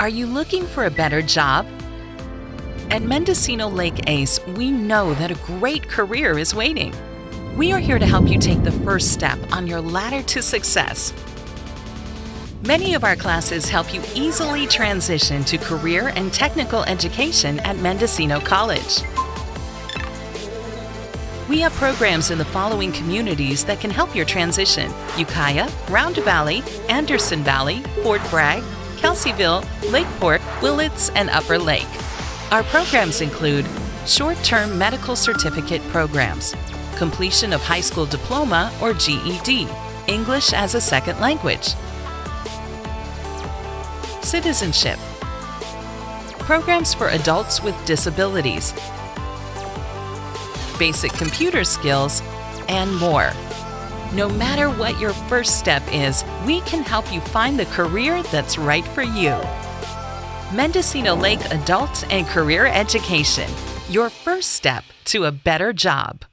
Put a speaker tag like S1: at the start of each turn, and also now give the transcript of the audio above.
S1: Are you looking for a better job? At Mendocino Lake ACE, we know that a great career is waiting. We are here to help you take the first step on your ladder to success. Many of our classes help you easily transition to career and technical education at Mendocino College. We have programs in the following communities that can help your transition Ukiah, Round Valley, Anderson Valley, Fort Bragg, Kelseyville, Lakeport, Willits, and Upper Lake. Our programs include short term medical certificate programs, completion of high school diploma or GED, English as a second language, citizenship, programs for adults with disabilities, basic computer skills, and more. No matter what your first step is, we can help you find the career that's right for you. Mendocino Lake Adult and Career Education, your first step to a better job.